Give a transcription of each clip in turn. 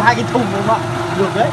hai cái thùng đúng không ạ? Được đấy.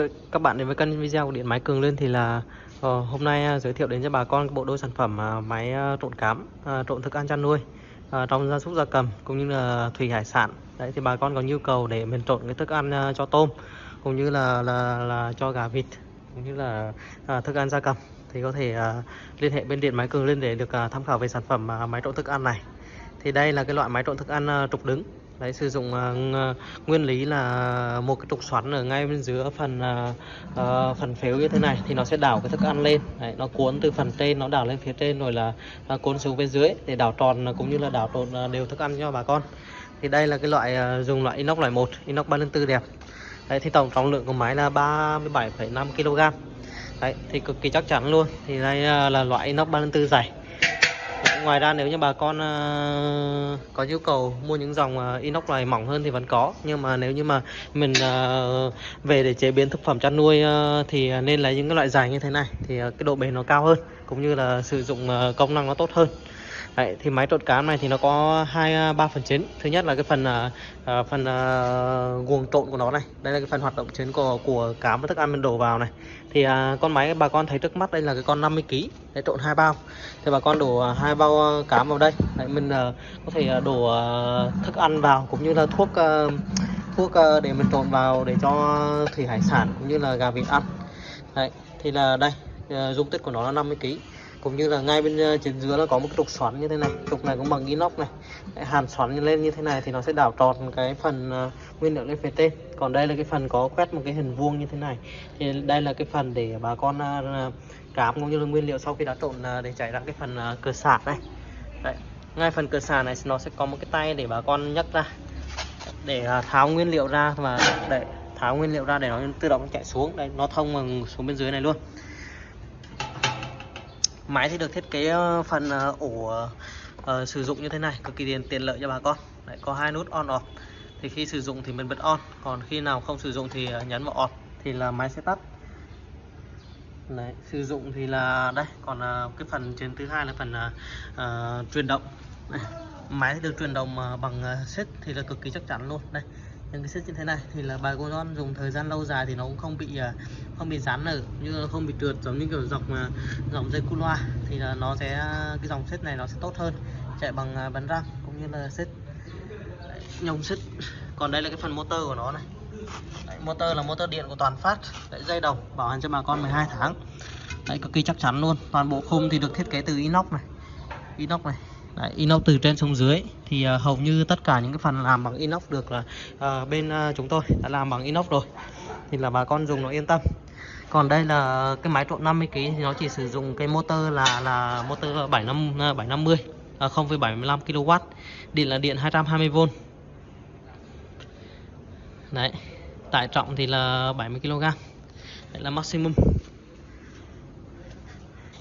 Với các bạn đến với kênh video của điện máy Cường Lên thì là uh, hôm nay uh, giới thiệu đến cho bà con bộ đôi sản phẩm uh, máy uh, trộn cám, uh, trộn thức ăn chăn nuôi uh, trong gia súc gia cầm cũng như là thủy hải sản. Đấy thì bà con có nhu cầu để mình trộn cái thức ăn uh, cho tôm cũng như là là là cho gà vịt cũng như là uh, thức ăn gia cầm thì có thể uh, liên hệ bên điện máy Cường Lên để được uh, tham khảo về sản phẩm uh, máy trộn thức ăn này. Thì đây là cái loại máy trộn thức ăn uh, trục đứng Đấy, sử dụng uh, nguyên lý là một cái trục xoắn ở ngay bên dưới phần uh, phần phếu như thế này thì nó sẽ đảo cái thức ăn lên. Đấy, nó cuốn từ phần trên nó đảo lên phía trên rồi là uh, cuốn xuống bên dưới để đảo tròn cũng như là đảo tròn uh, đều thức ăn cho bà con. Thì đây là cái loại uh, dùng loại inox loại 1 inox 304 đẹp. Đấy, thì tổng trọng lượng của máy là 37,5 kg Đấy, thì cực kỳ chắc chắn luôn. Thì đây uh, là loại inox 304 dày ngoài ra nếu như bà con uh, có nhu cầu mua những dòng uh, inox loại mỏng hơn thì vẫn có. Nhưng mà nếu như mà mình uh, về để chế biến thực phẩm chăn nuôi uh, thì nên lấy những cái loại dài như thế này thì uh, cái độ bền nó cao hơn cũng như là sử dụng uh, công năng nó tốt hơn. Đấy, thì máy trộn cám này thì nó có hai à, ba phần chính. Thứ nhất là cái phần ờ, phần ờ, guồng trộn của nó này. Đây là cái phần hoạt động chính của của cám và thức ăn mình đổ vào này. Thì à, con máy bà con thấy trước mắt đây là cái con 50 kg để trộn hai bao. Thì bà con đổ hai bao cám vào đây. Đấy, mình à, có thể đổ à, thức ăn vào cũng như là thuốc à, thuốc à, để mình trộn vào để cho thủy hải sản cũng như là gà vịt ăn. Đấy, thì là đây dung tích của nó là 50 kg cũng như là ngay bên ờ, trên dưới nó có một cái trục xoắn như thế này. Trục này cũng bằng inox này. Hàn xoắn lên như thế này thì nó sẽ đảo tròn cái phần ờ, nguyên liệu lên phía trên. Còn đây là cái phần có quét một cái hình vuông như thế này. Thì đây là cái phần để bà con ờ, cám cũng như là nguyên liệu sau khi đã trộn để chảy ra cái phần cửa sạc này. Đấy. ngay phần cửa sạc này nó sẽ có một cái tay để bà con nhấc ra, để tháo nguyên liệu ra và để tháo nguyên liệu ra để nó tự động chạy xuống. Đây nó thông xuống bên dưới này luôn máy thì được thiết kế ờ, phần ờ, ổ uh, sử dụng như thế này cực kỳ tiện tiện lợi cho bà con. Đấy, có hai nút on off. Thì khi sử dụng thì mình bật on còn khi nào không sử dụng thì nhấn vào off thì là máy sẽ tắt. Đấy, sử dụng thì là đây còn uh, cái phần trên thứ hai là phần uh, truyền động. Đây, máy được truyền động bằng uh, xích thì là cực kỳ chắc chắn luôn. Đây những cái xích như thế này thì là bà con dùng thời gian lâu dài thì nó cũng không bị à, không bị rán nở như là không bị trượt giống như kiểu dọc à, dòng dây cu loa. Thì là nó sẽ cái dòng xích này nó sẽ tốt hơn chạy bằng à, bắn bánh răng cũng như là xích nhông xích còn đây là cái phần motor của nó này. Đấy, motor là motor điện của toàn phát Đấy, dây đồng bảo hành cho bà con 12 tháng. Đấy, cực kỳ chắc chắn luôn. Toàn bộ khung thì được thiết kế từ inox này inox này. Đấy, inox từ trên xuống dưới. Thì uh, hầu như tất cả những cái phần làm bằng inox được là uh, bên uh, chúng tôi đã làm bằng inox rồi. Thì là bà con dùng nó yên tâm. Còn đây là cái máy trộn 50 kg thì nó chỉ sử dụng cái motor là là motor 75 750 à, 0,75 kW điện là điện 220V đấy tải trọng thì là 70 kg đấy là maximum.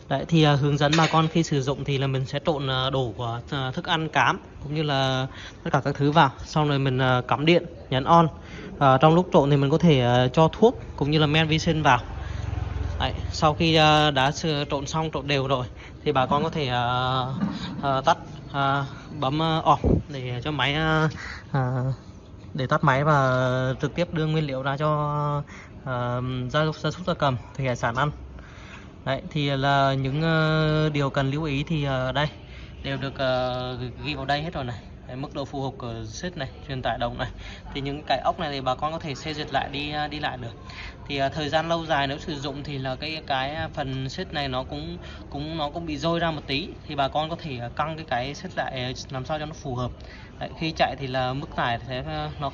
Đấy thì uh, hướng dẫn bà con khi sử dụng thì là mình sẽ trộn à, uh, đổ của uh, thức ăn cám cũng như là tất cả các thứ vào. Xong rồi mình uh, cắm điện nhấn on. Uh, trong lúc trộn thì mình có thể uh, cho thuốc cũng như là men vi sinh vào. Đấy, sau khi uh, đã trộn xong trộn đều rồi thì bà con có thể uh, uh, tắt uh, bấm uh, off để cho máy uh, uh, để tắt máy và trực tiếp đưa nguyên liệu ra cho uh, gia súc gia súc gia cầm thủy hải sản ăn. Đấy thì là những uh, điều cần lưu ý thì uh, đây đều được uh, ghi vào đây hết rồi này. Đấy, mức độ phù hợp của xếp này, truyền tải đồng này. Thì những cái ốc này thì bà con có thể xây duyệt lại đi đi lại được. Thì uh, thời gian lâu dài nếu sử dụng thì là cái cái phần xếp này nó cũng cũng nó cũng bị rôi ra một tí thì bà con có thể căng cái cái xếp lại làm sao cho nó phù hợp. Đấy, khi chạy thì là mức tải sẽ nó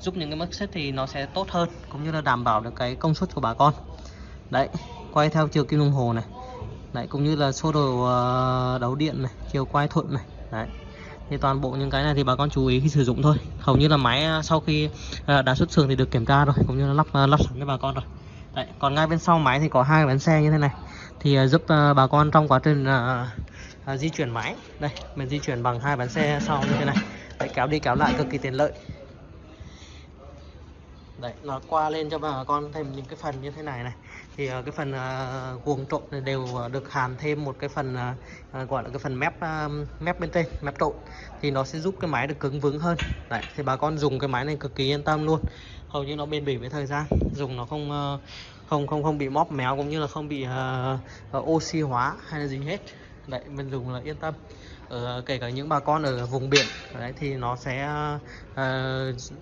giúp những cái mức xếp thì nó sẽ tốt hơn cũng như là đảm bảo được cái công suất của bà con. Đấy, quay theo chiều kim đồng hồ này. Đấy cũng như là số đồ ờ, đấu điện này chiều quay thuận này. Đấy. Thì toàn bộ những cái này thì bà con chú ý khi sử dụng thôi. Hầu như là máy ờ, sau khi ờ, đã xuất xưởng thì được kiểm tra rồi cũng như là lắp lắp sẵn cho bà con rồi. Đấy, còn ngay bên sau máy thì có hai bánh xe như thế này. Thì giúp bà con trong quá trình di chuyển máy. Đây mình di chuyển bằng hai bánh xe sau như thế này. Đấy, kéo đi kéo lại cực kỳ tiện lợi. Đấy, nó qua lên cho bà con thêm những cái phần như thế này này thì ờ, cái phần ờ, uh, guồng trộn này đều ờ, được hàn thêm một cái phần gọi là cái phần mép mép bên trên mép trộn. Thì nó sẽ giúp cái máy được cứng vững hơn. Đấy thì bà con dùng cái máy này cực kỳ yên tâm luôn. Hầu như nó bền bỉ với thời gian. Dùng nó không không không không bị móp méo cũng như là không bị uh, oxy hóa hay là gì hết. Đấy mình dùng là yên tâm ở kể cả những bà con ở vùng biển đấy thì nó sẽ uh,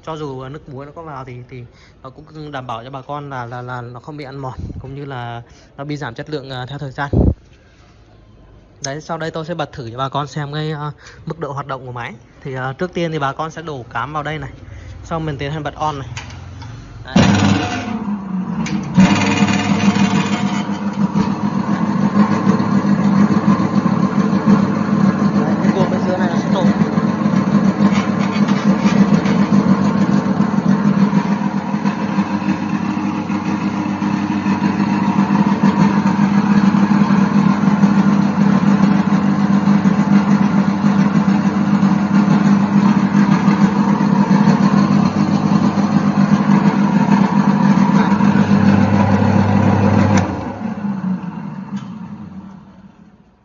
cho dù nước muối nó có vào thì thì nó cũng đảm bảo cho bà con là là là nó không bị ăn mòn cũng như là nó bị giảm chất lượng uh, theo thời gian. Đấy sau đây tôi sẽ bật thử cho bà con xem cái uh, mức độ hoạt động của máy. Thì uh, trước tiên thì bà con sẽ đổ cám vào đây này sau mình tiến hành bật on này. Đấy, cái guồng bên dưới này nó sẽ trộn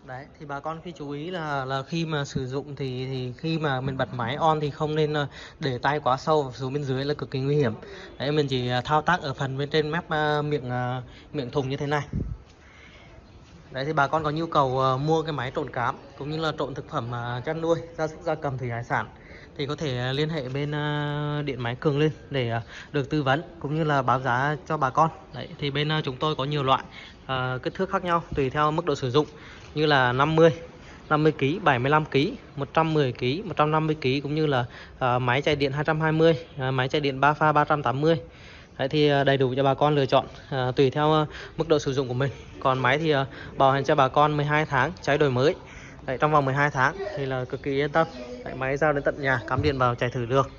đấy thì bà con khi chú ý là là khi mà sử dụng thì thì khi mà mình bật máy on thì không nên ờ, để tay quá sâu xuống bên dưới là cực kỳ nguy hiểm. Đấy, mình chỉ ờ, thao tác ở phần bên trên mép ờ, miệng miệng thùng như thế này. Đấy, thì bà con có nhu cầu mua cái máy trộn cám cũng như là trộn thực phẩm chăn nuôi gia súc, gia cầm thủy hải sản thì có thể à, liên hệ bên à, điện máy cường lên để à, được tư vấn cũng như là báo giá cho bà con đấy thì bên chúng tôi có nhiều loại ờ, kích thước khác nhau tùy theo mức độ sử dụng như là 50 50 kg, 75 kg, 110 kg, 150 kg cũng như là ờ, máy chạy điện 220, ờ, máy chạy điện 3 pha 380. Đấy thì đầy đủ cho bà con lựa chọn ờ, tùy theo ờ, mức độ sử dụng của mình. Còn máy thì ờ, bảo hành cho bà con 12 tháng cháy đổi mới. Đấy, trong vòng 12 tháng thì là cực kỳ yên tâm. Đấy, máy giao đến tận nhà, cắm điện vào chạy thử được.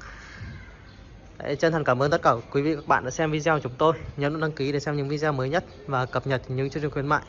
Đấy, chân thành cảm ơn tất cả quý vị các bạn đã xem video của chúng tôi. Nhấn đăng ký để xem những video mới nhất và cập nhật những chương trình khuyến mại.